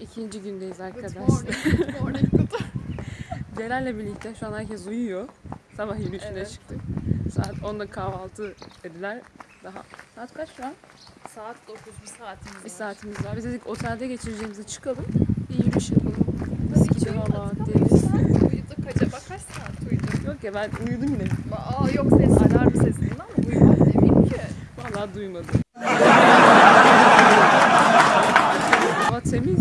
İkinci gündeyiz arkadaşlar. Celal'le birlikte şu an herkes uyuyor. Sabah yürüyüşüne Evet. çıktık. Saat 10'da kahvaltı dediler. Daha saat kaç şu an? Saat 9 bir saatimiz Bir var. saatimiz var. Biz dedik otelde geçireceğimizi çıkalım. Bir yürüyüş yapalım. Uyumadık hava ama deniz. kaç saat uyuduk acaba kaç saat uyuduk? Yok ya ben uyudum yine. Aa yok ses alarm sesinden ama uyumak eminim ki. Vallahi duymadım. Hava temiz.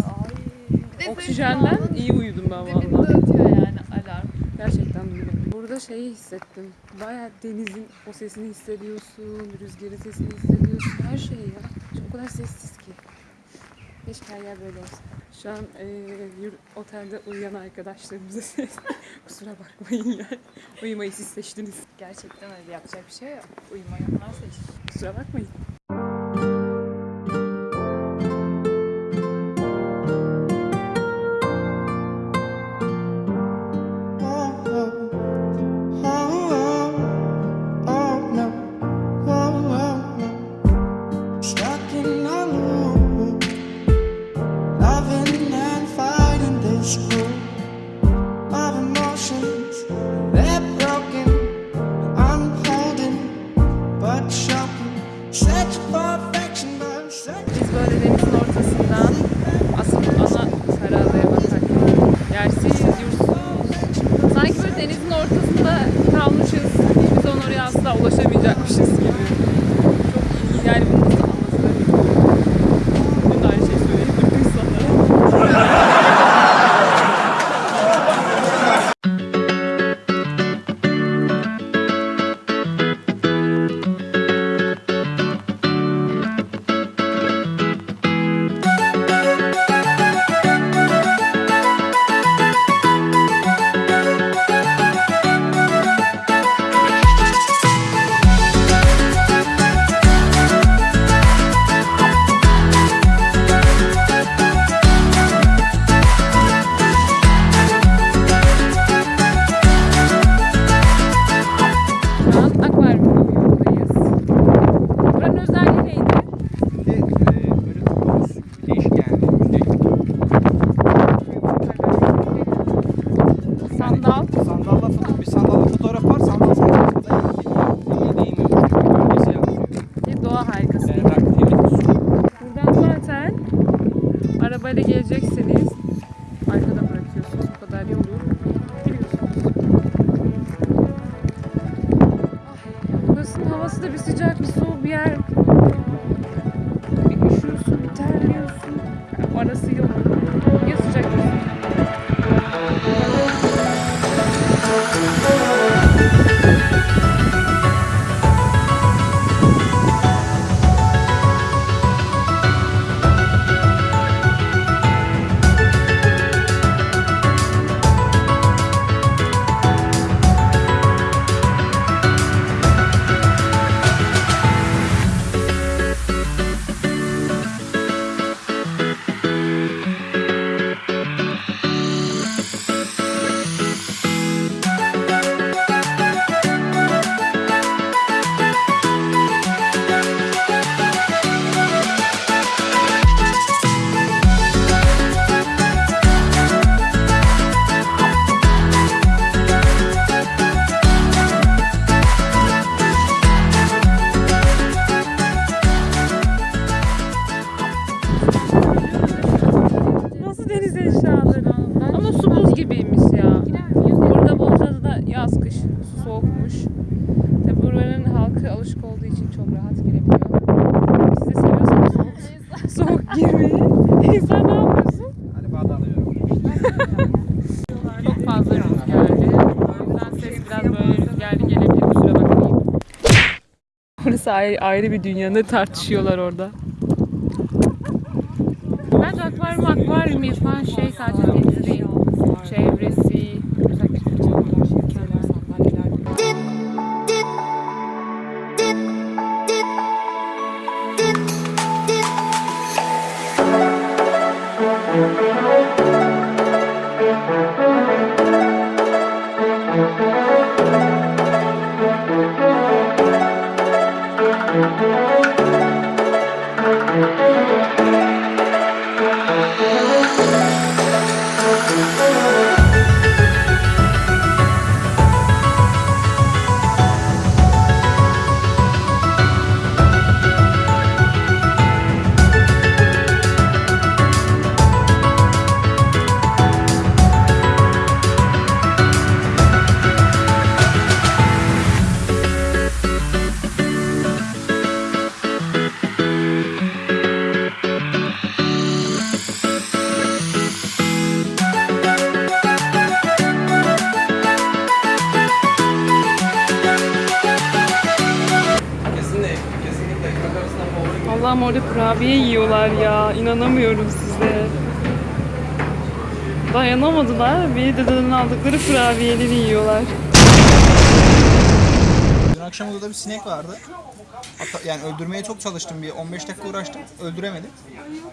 Oksijenden iyi uyudum ben ötüyor yani alarm. Gerçekten uyudum. Burada şeyi hissettim. Baya denizin o sesini hissediyorsun, rüzgarın sesini hissediyorsun. Her şey ya. Şu o kadar sessiz ki. Keşke her yer böyle olsa. Şu an eee, yür- otelde uyuyan arkadaşlarımıza ses. Kusura bakmayın yani. Uyumayı siz seçtiniz. Gerçekten öyle yapacak bir şey yok. Uyumayanlar seçti. Kusura bakmayın. Böyle denizin ortasından arabayla gelecekseniz Burası ayrı, ayrı bir dünya. Ne tartışıyorlar orada? Bence akvaryum akvaryum yapan şey sadece denizi değil. Çevresi, Allah'ım orada kurabiye yiyorlar ya. İnanamıyorum size. Dayanamadılar. Bir dededen aldıkları kurabiyeleri yiyorlar. Dün akşam odada bir sinek vardı. Hatta yani öldürmeye çok çalıştım bir 15 dakika uğraştım. Öldüremedim.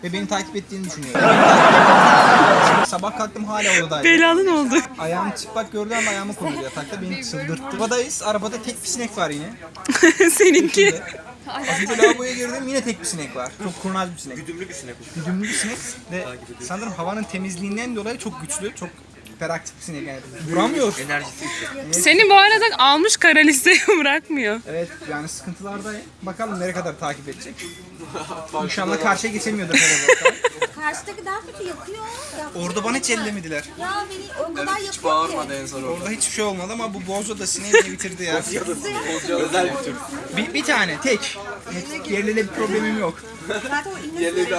Ve beni takip ettiğini düşünüyorum. Sabah kalktım hala odadaydı. Belanın oldu. Ayağımı çıplak gördü ama ayağımı koydu yatakta beni çıldırttı. Arabadayız. Arabada tek bir sinek var yine. Seninki. Az önce lavaboya girdim yine tek bir sinek var. Çok kurnaz bir sinek. Güdümlü bir sinek. Güdümlü bir sinek ve sanırım havanın temizliğinden dolayı çok güçlü, çok hiperaktif bir sinek yani. Enerjisi yüksek. Seni bu arada almış kara listeye bırakmıyor. Evet yani sıkıntılardayım. Bakalım nereye kadar takip edecek. İnşallah karşıya geçemiyordur herhalde. Karşıdaki daha kötü yakıyor. Ya, Orada bana hiç ellemediler. ya beni o kadar Hiç ki. bağırmadı en son orada. Orada hiçbir şey olmadı ama bu bozo da sineği bitirdi ya. Özel bir tür. bir, bir tane tek. Yerliyle bir problemim yok.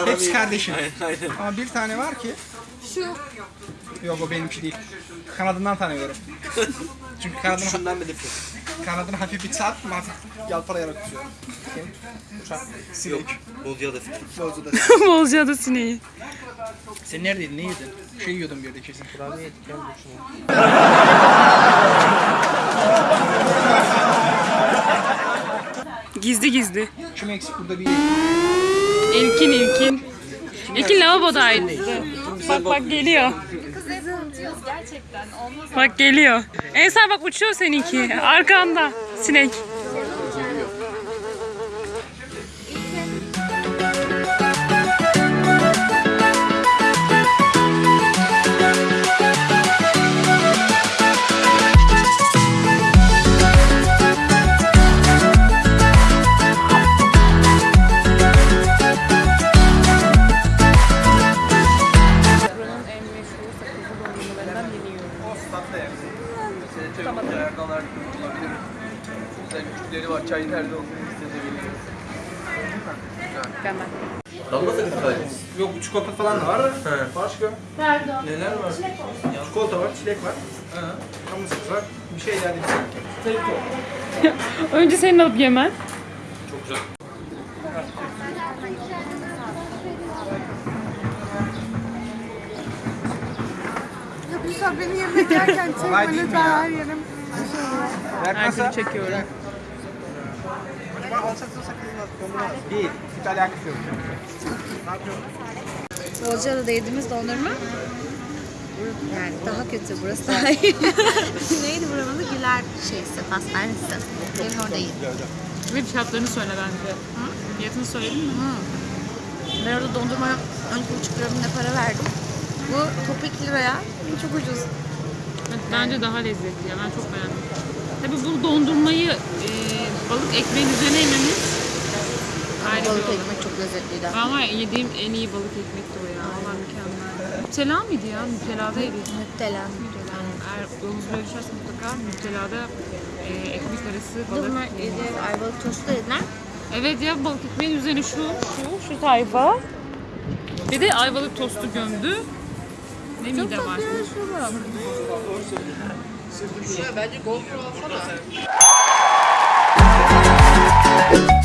Hepsi kardeşim. Aynen. Ama bir tane var ki. şu. Yok o benimki değil. Kanadından tanıyorum. Çünkü kanadını, Şundan belirtin. kanadını hafif bir çarp, hafif yalpalayarak tutuyor. Senin uçak, sinek, Bozcaada sinek. bozu da. Bozcaada sineği. Sen neredeydin, ne yedin? Bir şey yiyordun bir yerde kesin. Kurabiye yedik, gel Gizli gizli. Kim eksik burada bir İlkin ilkin. İlkin lavabodaydı. Bak bak geliyor. Gerçekten olmaz. Bak geliyor. Ensar bak uçuyor seninki. Arkanda. Sinek. Nerede. Damla sakızı sadece. Yok çikolata falan da var. Başka? Neler var? Çikolata var, çilek var. Kamu sakız var. Bir şey daha değil. Önce senin alıp yemen. Çok güzel. Ya sefer beni yemek yerken Kolay değil mi çekme ya? her yerim. Her türlü çekiyorum. Acaba alsak da sakız dondurma. Değil. Hiç alakası yok. Bozcaada'da yediğimiz dondurma yani daha kötü burası daha iyi. Neydi buranın adı? Güler şeysi, pastanesi. Benim orada yedim. Ve fiyatlarını söyle bence. Fiyatını söyledin mi? Ben orada dondurmaya 12,5 lira ne para verdim. Bu top 2 liraya. Bu çok ucuz. Evet, Bence daha lezzetli ya. Ben çok beğendim. Tabii bu dondurmayı e, balık ekmeğin üzerine yememiz ayrı bir Balık olay. ekmek çok lezzetliydi. Ama yediğim en iyi balık ekmek de o ya. Valla mükemmel. Nutella mıydı ya? Nutella'da yedik. Müptela. Eğer yolunuz böyle düşerse mutlaka Nutella'da e, ekmek arası balık. Bunlar yedi, ayvalık tostu yediler. Evet ya balık ekmeğin üzerine şu, şu, şu tayfa. Bir de ayvalık tostu gömdü. Ne mide var. Şurada. Bence GoPro alsana. Bye.